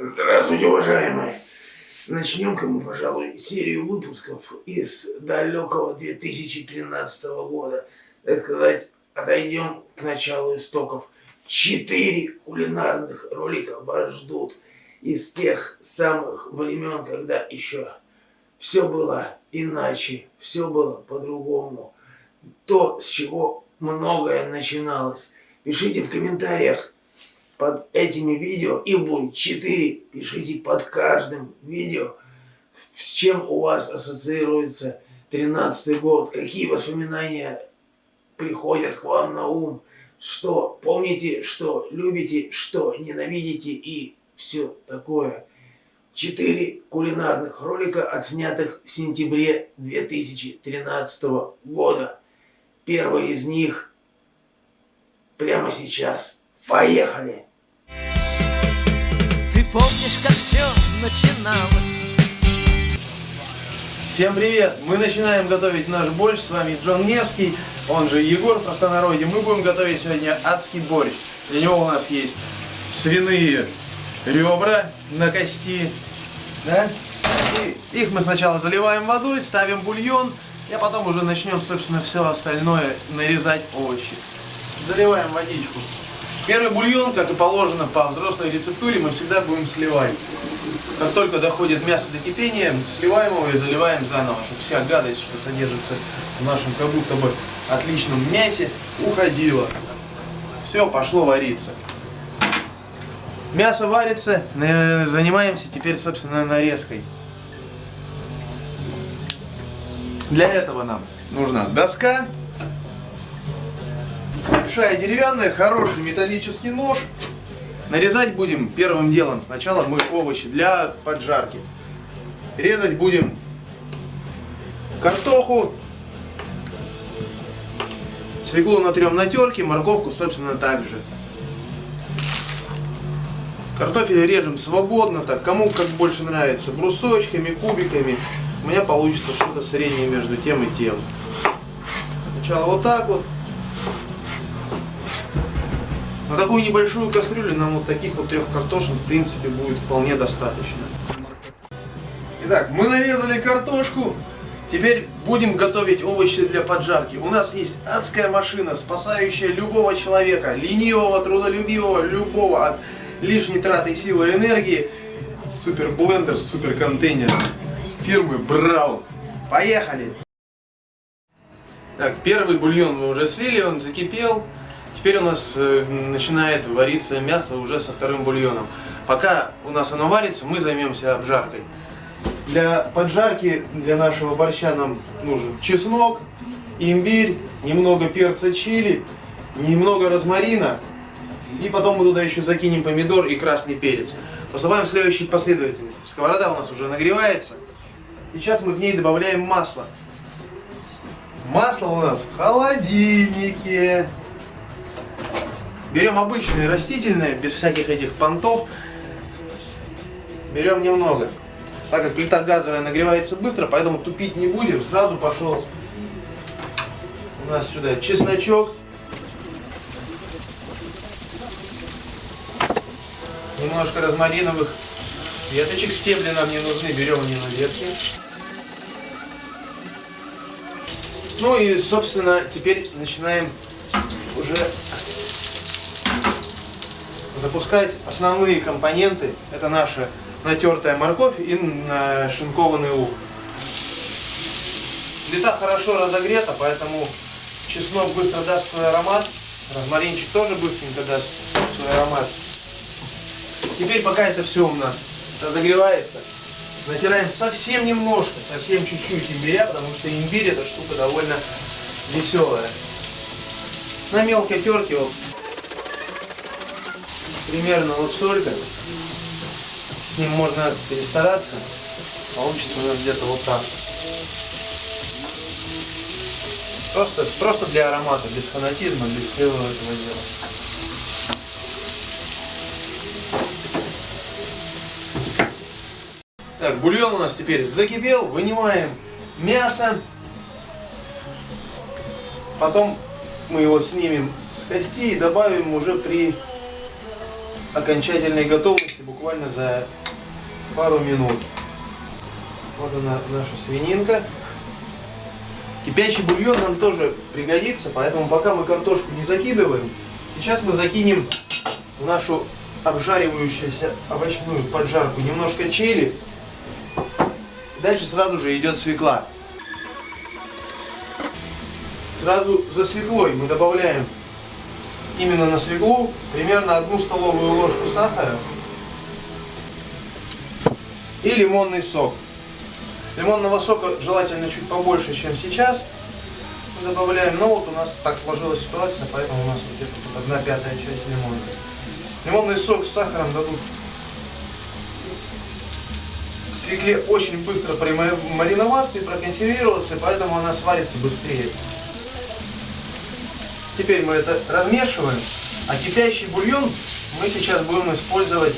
Здравствуйте, уважаемые. Начнем-ка мы, пожалуй, серию выпусков из далекого 2013 года. Так сказать, отойдем к началу истоков. Четыре кулинарных ролика вас ждут из тех самых времен, когда еще все было иначе, все было по-другому. То, с чего многое начиналось. Пишите в комментариях, под этими видео, и будет 4, пишите под каждым видео, с чем у вас ассоциируется 13 год, какие воспоминания приходят к вам на ум, что помните, что любите, что ненавидите и все такое. Четыре кулинарных ролика, отснятых в сентябре 2013 года. Первый из них прямо сейчас. Поехали! Помнишь, как все начиналось? Всем привет! Мы начинаем готовить наш борщ. С вами Джон Невский, он же Егор в простонародье. Мы будем готовить сегодня адский борщ. Для него у нас есть свиные ребра на кости. Да? И их мы сначала заливаем водой, ставим бульон, и потом уже начнем, собственно, все остальное нарезать овощи. Заливаем водичку. Первый бульон, как и положено по взрослой рецептуре, мы всегда будем сливать. Как только доходит мясо до кипения, сливаем его и заливаем заново, чтобы вся гадость, что содержится в нашем как будто бы отличном мясе, уходила. Все, пошло вариться. Мясо варится, занимаемся теперь, собственно, нарезкой. Для этого нам нужна доска, большая деревянная, хороший металлический нож. Нарезать будем первым делом. Сначала мы овощи для поджарки. Резать будем картоху, свеклу натрем на терке, морковку, собственно, также. Картофель режем свободно, так кому как больше нравится, брусочками, кубиками. У меня получится что-то среднее между тем и тем. Сначала вот так вот. На такую небольшую кастрюлю нам вот таких вот трех картошин в принципе будет вполне достаточно. Итак, мы нарезали картошку. Теперь будем готовить овощи для поджарки. У нас есть адская машина, спасающая любого человека, ленивого, трудолюбивого, любого от лишней траты силы и энергии. Супер блендер, супер контейнер фирмы Браун. Поехали! Так, первый бульон мы уже слили, он закипел. Теперь у нас э, начинает вариться мясо уже со вторым бульоном. Пока у нас оно варится, мы займемся обжаркой. Для поджарки, для нашего борща нам нужен чеснок, имбирь, немного перца чили, немного розмарина. И потом мы туда еще закинем помидор и красный перец. Поступаем в следующей последовательности. Сковорода у нас уже нагревается. Сейчас мы к ней добавляем масло. Масло у нас в холодильнике. Берем обычное растительное, без всяких этих понтов. Берем немного. Так как плита газовая нагревается быстро, поэтому тупить не будем. Сразу пошел у нас сюда чесночок. Немножко розмариновых веточек. Стебли нам не нужны, берем они на ветке. Ну и, собственно, теперь начинаем уже запускать основные компоненты. Это наша натертая морковь и шинкованный лук. Плита хорошо разогрета, поэтому чеснок быстро даст свой аромат. Розмаринчик тоже быстренько даст свой аромат. Теперь пока это все у нас разогревается, натираем совсем немножко, совсем чуть-чуть имбиря, потому что имбирь это штука довольно веселая. На мелкой терке вот примерно вот столько. С ним можно перестараться. Получится у нас где-то вот так. Просто, просто для аромата, без фанатизма, без всего этого дела. Так, бульон у нас теперь закипел. Вынимаем мясо. Потом мы его снимем с кости и добавим уже при окончательной готовности буквально за пару минут. Вот она, наша свининка. Кипящий бульон нам тоже пригодится, поэтому пока мы картошку не закидываем, сейчас мы закинем в нашу обжаривающуюся овощную поджарку немножко чили. Дальше сразу же идет свекла. Сразу за свеклой мы добавляем именно на свеклу примерно одну столовую ложку сахара и лимонный сок. Лимонного сока желательно чуть побольше, чем сейчас. Добавляем, но вот у нас так сложилась ситуация, поэтому у нас где-то тут одна пятая часть лимона. Лимонный сок с сахаром дадут свекле очень быстро мариноваться и проконсервироваться, поэтому она сварится быстрее. Теперь мы это размешиваем, а кипящий бульон мы сейчас будем использовать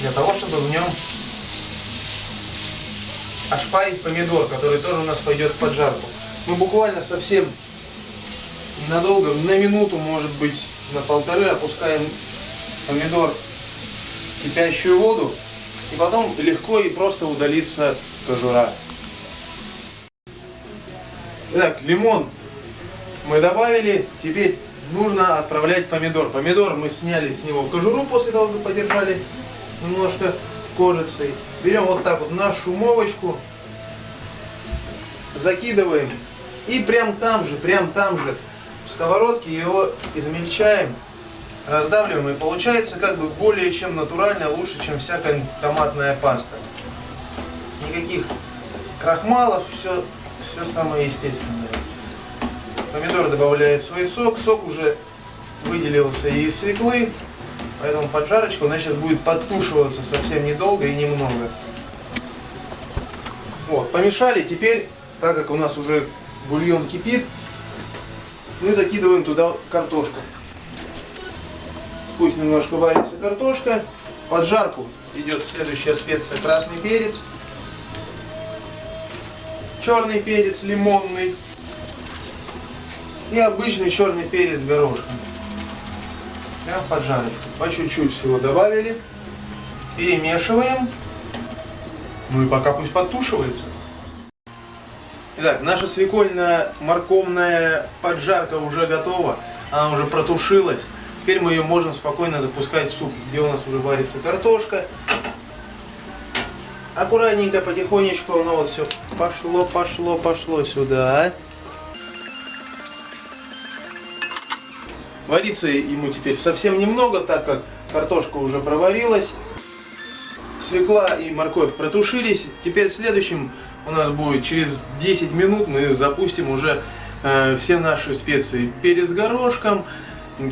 для того, чтобы в нем ошпарить помидор, который тоже у нас пойдет в поджарку. Мы буквально совсем ненадолго, на минуту, может быть, на полторы опускаем помидор в кипящую воду, и потом легко и просто удалится кожура. Итак, лимон мы добавили, теперь нужно отправлять помидор. Помидор мы сняли с него кожуру после того, как подержали немножко кожицей. Берем вот так вот нашу шумовочку, закидываем и прям там же, прям там же в сковородке его измельчаем, раздавливаем и получается как бы более чем натурально, лучше, чем всякая томатная паста. Никаких крахмалов, все, все самое естественное. Помидор добавляет свой сок, сок уже выделился из свеклы, Поэтому поджарочка у нас сейчас будет подтушиваться совсем недолго и немного. Вот, помешали. Теперь, так как у нас уже бульон кипит, мы закидываем туда картошку. Пусть немножко варится картошка. Под жарку идет следующая специя красный перец. Черный перец лимонный. И обычный черный перец горошком прям под жарочку. По чуть-чуть всего добавили. Перемешиваем. Ну и пока пусть подтушивается. Итак, наша свекольно-морковная поджарка уже готова. Она уже протушилась. Теперь мы ее можем спокойно запускать в суп, где у нас уже варится картошка. Аккуратненько, потихонечку, оно вот все пошло, пошло, пошло сюда. Вариться ему теперь совсем немного, так как картошка уже проварилась. Свекла и морковь протушились. Теперь следующим у нас будет через 10 минут мы запустим уже э, все наши специи. Перец горошком,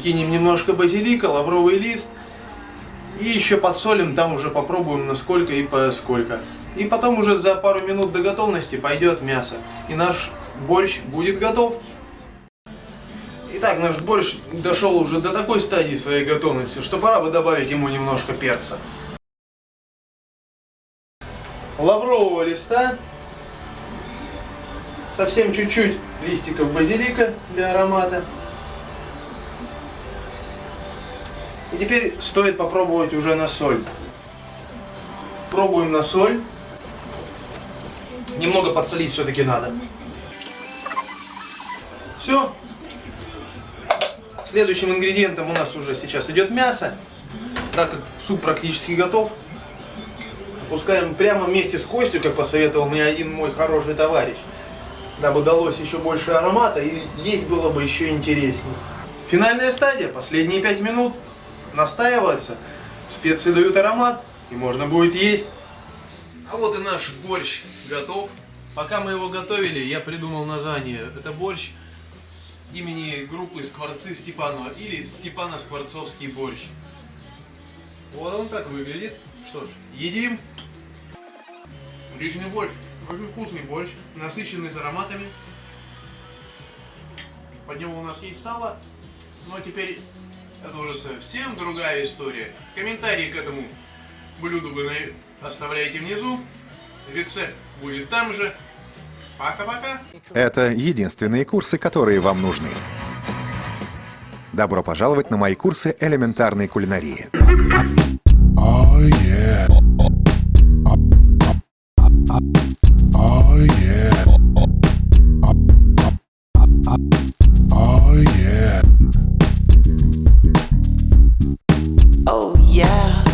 кинем немножко базилика, лавровый лист. И еще подсолим, там уже попробуем насколько и поскольку. И потом уже за пару минут до готовности пойдет мясо. И наш борщ будет готов. Итак, наш борщ дошел уже до такой стадии своей готовности, что пора бы добавить ему немножко перца. Лаврового листа, совсем чуть-чуть листиков базилика для аромата. И теперь стоит попробовать уже на соль. Пробуем на соль. Немного подсолить все-таки надо. Все, Следующим ингредиентом у нас уже сейчас идет мясо. Так как суп практически готов, опускаем прямо вместе с костью, как посоветовал мне один мой хороший товарищ. Дабы далось еще больше аромата и есть было бы еще интереснее. Финальная стадия, последние 5 минут, настаивается, специи дают аромат и можно будет есть. А вот и наш борщ готов. Пока мы его готовили, я придумал название. Это борщ имени группы Скворцы Степанова или Степано-Скворцовский борщ. Вот он так выглядит. Что ж, едим. Отличный борщ. Очень вкусный борщ, насыщенный с ароматами. Под него у нас есть сало. Но теперь это уже совсем другая история. Комментарии к этому блюду вы оставляете внизу. Рецепт будет там же. Пока-пока. Это единственные курсы, которые вам нужны. Добро пожаловать на мои курсы элементарной кулинарии. Oh, yeah.